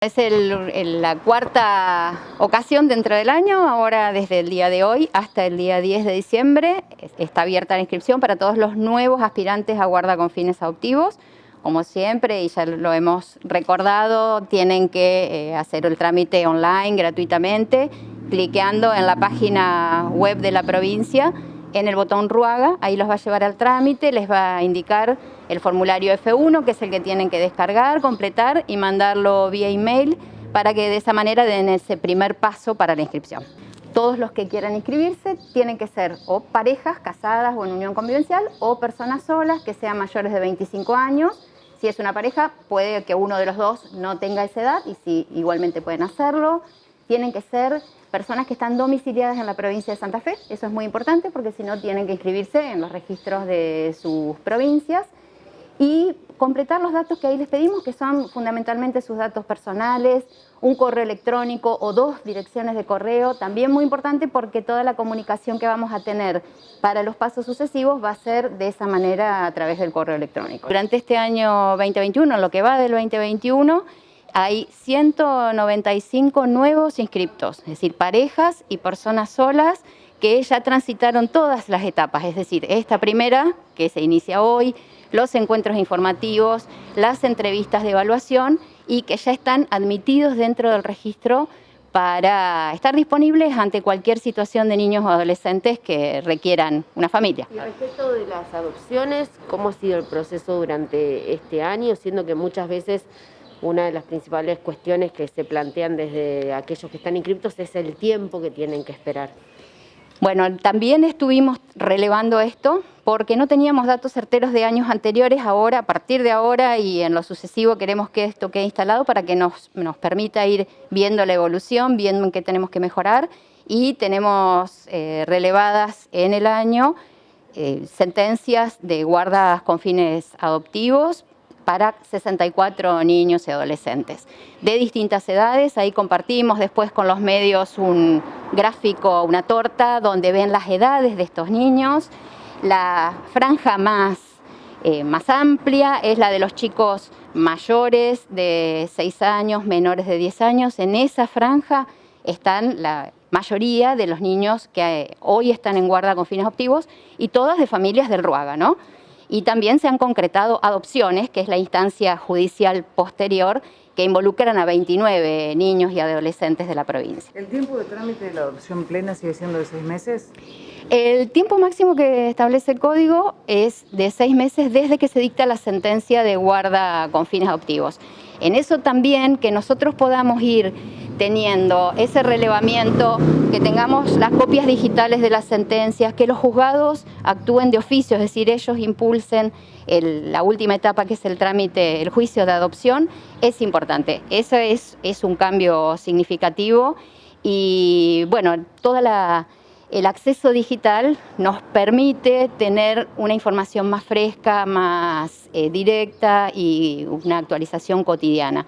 Es la cuarta ocasión dentro del año, ahora desde el día de hoy hasta el día 10 de diciembre está abierta la inscripción para todos los nuevos aspirantes a guarda con fines adoptivos. Como siempre, y ya lo hemos recordado, tienen que eh, hacer el trámite online gratuitamente, cliqueando en la página web de la provincia en el botón Ruaga, ahí los va a llevar al trámite, les va a indicar el formulario F1, que es el que tienen que descargar, completar y mandarlo vía email para que de esa manera den ese primer paso para la inscripción. Todos los que quieran inscribirse tienen que ser o parejas casadas o en unión convivencial o personas solas que sean mayores de 25 años. Si es una pareja, puede que uno de los dos no tenga esa edad y si igualmente pueden hacerlo. Tienen que ser personas que están domiciliadas en la provincia de Santa Fe, eso es muy importante porque si no tienen que inscribirse en los registros de sus provincias y completar los datos que ahí les pedimos, que son fundamentalmente sus datos personales, un correo electrónico o dos direcciones de correo, también muy importante porque toda la comunicación que vamos a tener para los pasos sucesivos va a ser de esa manera a través del correo electrónico. Durante este año 2021, lo que va del 2021, hay 195 nuevos inscriptos, es decir, parejas y personas solas que ya transitaron todas las etapas, es decir, esta primera, que se inicia hoy, los encuentros informativos, las entrevistas de evaluación y que ya están admitidos dentro del registro para estar disponibles ante cualquier situación de niños o adolescentes que requieran una familia. Y respecto de las adopciones, ¿cómo ha sido el proceso durante este año? Siendo que muchas veces una de las principales cuestiones que se plantean desde aquellos que están inscriptos es el tiempo que tienen que esperar. Bueno, también estuvimos relevando esto porque no teníamos datos certeros de años anteriores, ahora, a partir de ahora y en lo sucesivo queremos que esto quede instalado para que nos, permita ir viendo la evolución, viendo en qué tenemos que mejorar y tenemos eh, relevadas en el año eh, sentencias de guardas con fines adoptivos para 64 niños y adolescentes de distintas edades. Ahí compartimos después con los medios un gráfico, una torta, donde ven las edades de estos niños. La franja más, eh, más amplia es la de los chicos mayores de 6 años, menores de 10 años. En esa franja están la mayoría de los niños que eh, hoy están en guarda con fines optivos y todas de familias del Ruaga, ¿no? Y también se han concretado adopciones, que es la instancia judicial posterior, que involucran a 29 niños y adolescentes de la provincia. ¿El tiempo de trámite de la adopción plena sigue siendo de seis meses? El tiempo máximo que establece el código es de seis meses desde que se dicta la sentencia de guarda con fines adoptivos. En eso también que nosotros podamos ir teniendo ese relevamiento, que tengamos las copias digitales de las sentencias, que los juzgados actúen de oficio, es decir, ellos impulsen la última etapa que es el trámite, el juicio de adopción, es importante. Eso es, un cambio significativo y bueno, toda el acceso digital nos permite tener una información más fresca, más eh, directa y una actualización cotidiana.